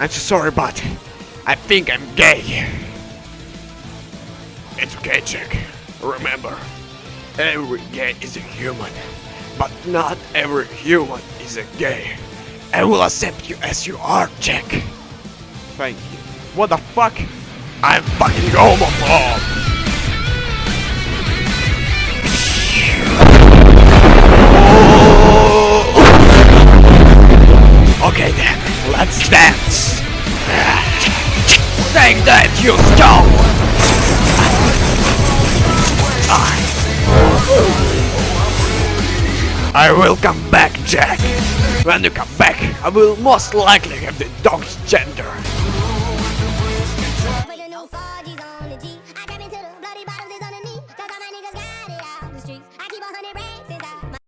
I'm so sorry, but I think I'm gay. It's okay, Jack. Remember, every gay is a human, but not every human is a gay. I will accept you as you are, Jack. Thank you. What the fuck? I'm fucking homophobe. Okay then, let's dance that you stole! I will come back, Jack. When you come back, I will most likely have the dog's gender.